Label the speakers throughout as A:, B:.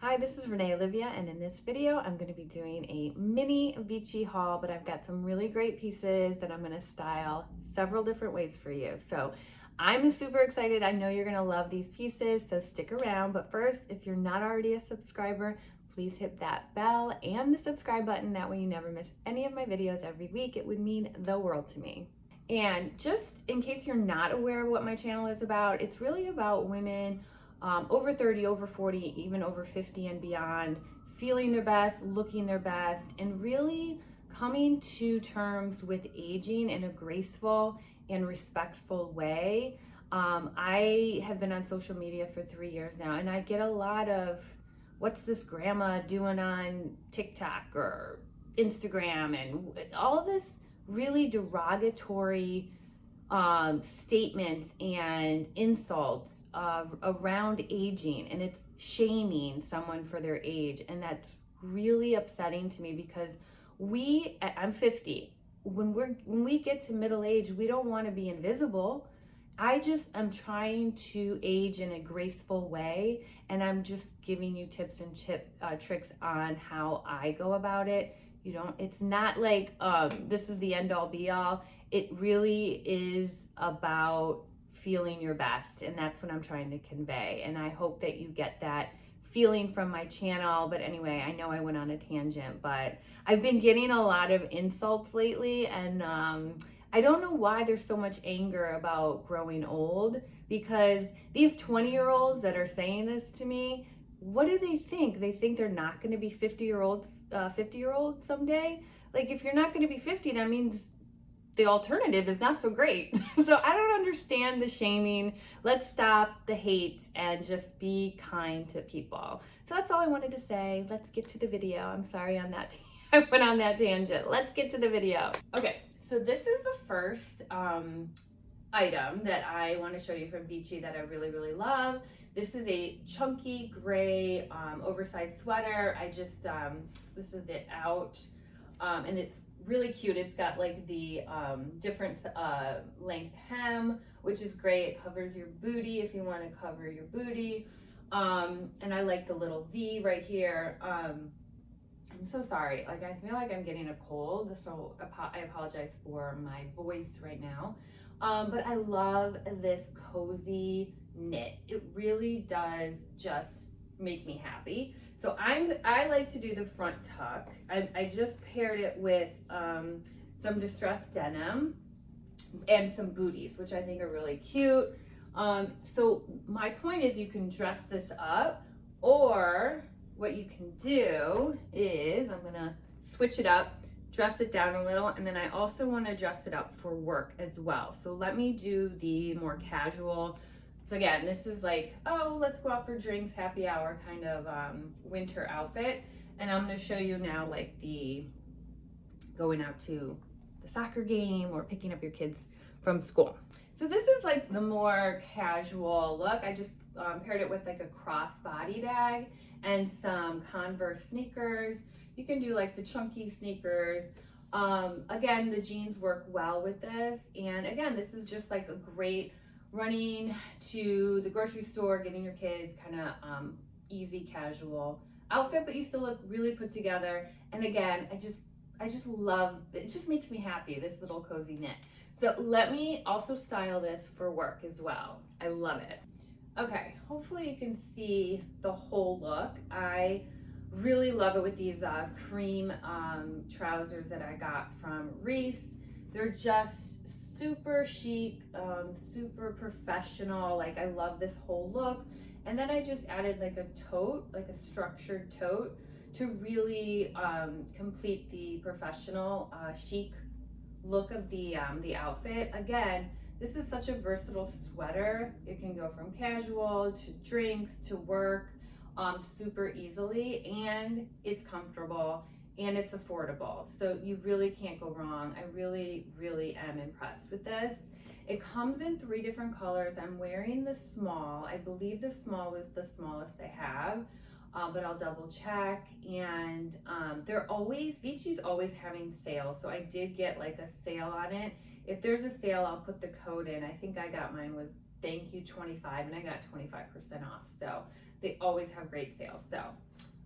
A: Hi, this is Renee Olivia, and in this video, I'm going to be doing a mini Vici haul, but I've got some really great pieces that I'm going to style several different ways for you. So I'm super excited. I know you're going to love these pieces, so stick around. But first, if you're not already a subscriber, please hit that bell and the subscribe button. That way you never miss any of my videos every week. It would mean the world to me. And just in case you're not aware of what my channel is about, it's really about women um, over 30, over 40, even over 50 and beyond, feeling their best, looking their best, and really coming to terms with aging in a graceful and respectful way. Um, I have been on social media for three years now, and I get a lot of what's this grandma doing on TikTok or Instagram and all this really derogatory um, statements and insults uh, around aging, and it's shaming someone for their age, and that's really upsetting to me because we I'm 50 when we're when we get to middle age we don't want to be invisible. I just am trying to age in a graceful way and I'm just giving you tips and tip uh, tricks on how I go about it. You don't it's not like um, this is the end all be all it really is about feeling your best and that's what i'm trying to convey. And i hope that you get that feeling from my channel. But anyway i know i went on a tangent but i've been getting a lot of insults lately and um, i don't know why there's so much anger about growing old because these 20 year olds that are saying this to me what do they think? They think they're not going to be 50 year olds uh, 50 year olds someday? Like if you're not going to be 50 that means the alternative is not so great. so I don't understand the shaming. Let's stop the hate and just be kind to people. So that's all I wanted to say. Let's get to the video. I'm sorry on that. I went on that tangent. Let's get to the video. Okay, so this is the first um, item that I want to show you from Vici that I really, really love. This is a chunky gray um, oversized sweater. I just, um, this is it out um, and it's really cute. It's got like the um, different uh, length hem, which is great. It covers your booty if you want to cover your booty. Um, and I like the little V right here. Um, I'm so sorry. Like I feel like I'm getting a cold, so I apologize for my voice right now. Um, but I love this cozy knit. It really does just make me happy. So I'm I like to do the front tuck. I, I just paired it with um, some distressed denim and some booties, which I think are really cute. Um, so my point is you can dress this up or what you can do is I'm gonna switch it up, dress it down a little, and then I also wanna dress it up for work as well. So let me do the more casual so again, this is like, oh, let's go out for drinks, happy hour kind of um, winter outfit. And I'm gonna show you now like the going out to the soccer game or picking up your kids from school. So this is like the more casual look. I just um, paired it with like a crossbody bag and some Converse sneakers. You can do like the chunky sneakers. Um, again, the jeans work well with this. And again, this is just like a great running to the grocery store, getting your kids kind of um, easy, casual outfit, but you still look really put together. And again, I just, I just love, it just makes me happy, this little cozy knit. So let me also style this for work as well. I love it. Okay, hopefully you can see the whole look. I really love it with these uh, cream um, trousers that I got from Reiss. They're just super chic, um, super professional. Like I love this whole look. And then I just added like a tote, like a structured tote to really um, complete the professional uh, chic look of the, um, the outfit. Again, this is such a versatile sweater. It can go from casual to drinks to work um, super easily and it's comfortable and it's affordable. So you really can't go wrong. I really, really am impressed with this. It comes in three different colors. I'm wearing the small. I believe the small was the smallest they have, uh, but I'll double check. And um, they're always, Vici's always having sales. So I did get like a sale on it. If there's a sale, I'll put the code in. I think I got mine was thank you 25 and I got 25% off. So They always have great sales. So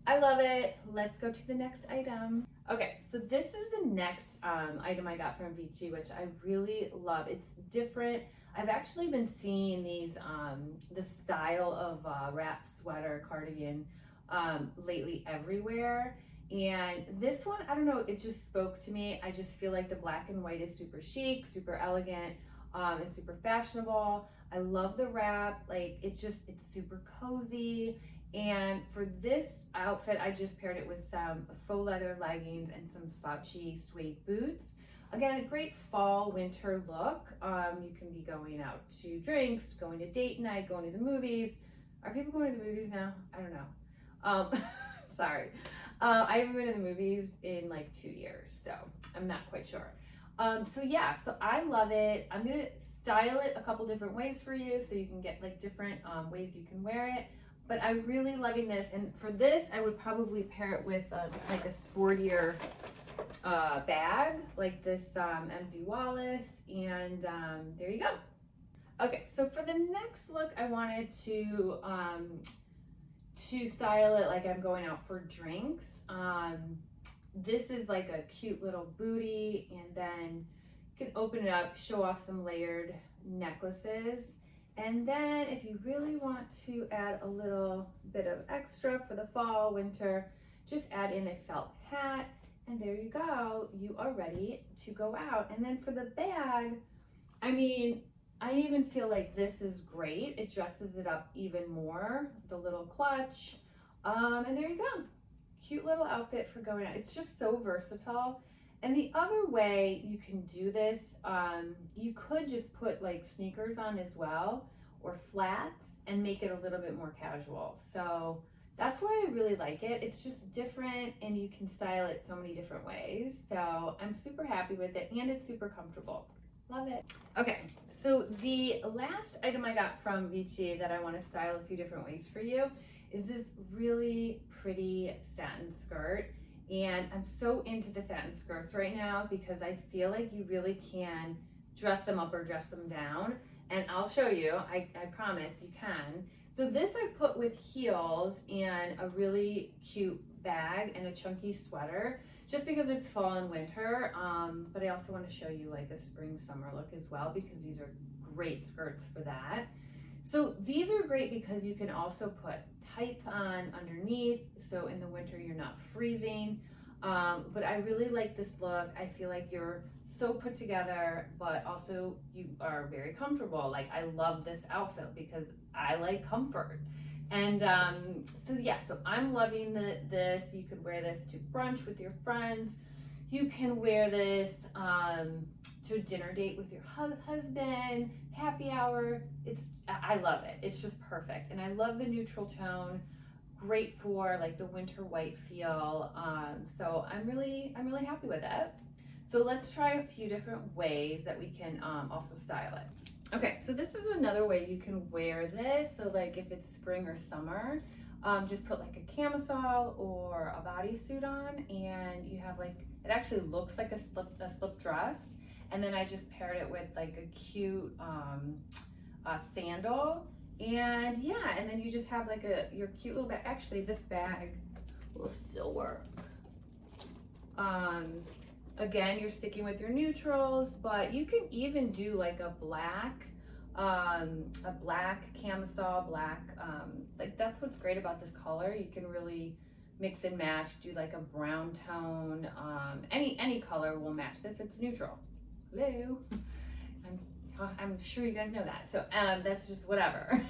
A: I love it. Let's go to the next item. Okay, so this is the next um, item I got from Vici, which I really love. It's different. I've actually been seeing these, um, the style of uh, wrap sweater cardigan um, lately everywhere. And this one, I don't know, it just spoke to me. I just feel like the black and white is super chic, super elegant, um, and super fashionable. I love the wrap. Like it just, it's super cozy. And for this outfit, I just paired it with some faux leather leggings and some slouchy suede boots. Again, a great fall winter look. Um, you can be going out to drinks, going to date night, going to the movies. Are people going to the movies now? I don't know. Um, sorry. Uh, I haven't been to the movies in like two years, so I'm not quite sure. Um, so yeah, so I love it. I'm gonna style it a couple different ways for you so you can get like different um, ways you can wear it. But I'm really loving this, and for this, I would probably pair it with um, like a sportier uh, bag, like this um, MZ Wallace, and um, there you go. Okay, so for the next look, I wanted to um, to style it like I'm going out for drinks. Um, this is like a cute little booty and then you can open it up, show off some layered necklaces. And then if you really want to add a little bit of extra for the fall, winter, just add in a felt hat and there you go. You are ready to go out. And then for the bag, I mean, I even feel like this is great. It dresses it up even more. The little clutch. Um, and there you go. Cute little outfit for going out. It's just so versatile. And the other way you can do this, um, you could just put like sneakers on as well or flats and make it a little bit more casual. So that's why I really like it. It's just different and you can style it so many different ways. So I'm super happy with it and it's super comfortable. Love it. Okay, so the last item I got from Vici that I want to style a few different ways for you is this really pretty satin skirt. And I'm so into the satin skirts right now because I feel like you really can dress them up or dress them down. And I'll show you, I, I promise you can. So this I put with heels and a really cute bag and a chunky sweater just because it's fall and winter. Um, but I also want to show you like a spring summer look as well because these are great skirts for that. So these are great because you can also put tights on underneath. So in the winter, you're not freezing. Um, but I really like this look. I feel like you're so put together, but also you are very comfortable. Like I love this outfit because I like comfort. And um, so yeah, so I'm loving the, this. You could wear this to brunch with your friends. You can wear this um, to a dinner date with your husband, happy hour. It's I love it. It's just perfect. And I love the neutral tone. Great for like the winter white feel. Um, so I'm really I'm really happy with it. So let's try a few different ways that we can um, also style it. Okay, so this is another way you can wear this. So like if it's spring or summer, um, just put like a camisole or a bodysuit on and you have like, it actually looks like a slip, a slip dress. And then I just paired it with like a cute um, sandal. And yeah, and then you just have like a, your cute little bag. Actually, this bag will still work. Um, again, you're sticking with your neutrals, but you can even do like a black, um, a black camisole, black, um, like that's what's great about this color. You can really mix and match, do like a brown tone, um, any, any color will match this. It's neutral hello. I'm, I'm sure you guys know that. So um, that's just whatever.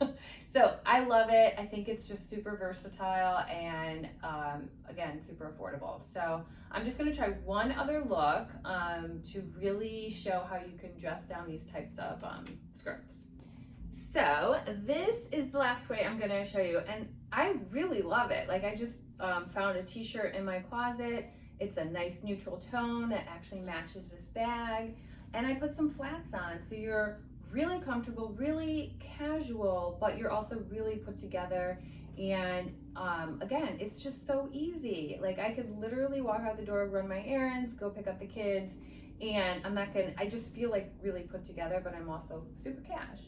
A: so I love it. I think it's just super versatile and um, again, super affordable. So I'm just gonna try one other look um, to really show how you can dress down these types of um, skirts. So this is the last way I'm gonna show you and I really love it. Like I just um, found a t-shirt in my closet it's a nice neutral tone that actually matches this bag. And I put some flats on so you're really comfortable, really casual, but you're also really put together. And um, again, it's just so easy. Like I could literally walk out the door, run my errands, go pick up the kids, and I'm not gonna, I just feel like really put together, but I'm also super cash.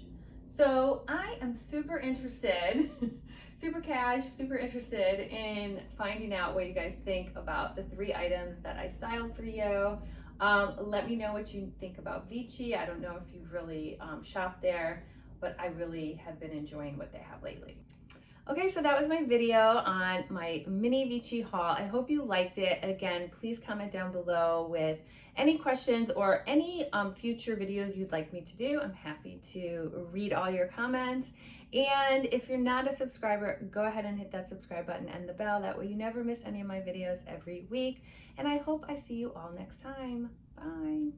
A: So I am super interested, super cash, super interested in finding out what you guys think about the three items that I styled for you. Um, let me know what you think about Vici. I don't know if you've really um, shopped there, but I really have been enjoying what they have lately. Okay, so that was my video on my mini Vici haul. I hope you liked it. And again, please comment down below with any questions or any um, future videos you'd like me to do. I'm happy to read all your comments. And if you're not a subscriber, go ahead and hit that subscribe button and the bell. That way you never miss any of my videos every week. And I hope I see you all next time. Bye.